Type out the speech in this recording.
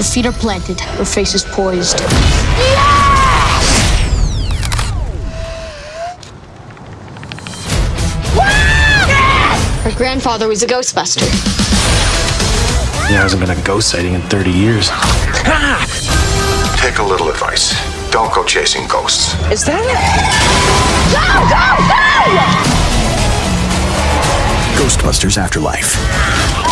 Her feet are planted, her face is poised. Yes! Her grandfather was a Ghostbuster. There hasn't been a ghost sighting in 30 years. Take a little advice. Don't go chasing ghosts. Is that it? Go, go, go! Ghostbusters Afterlife.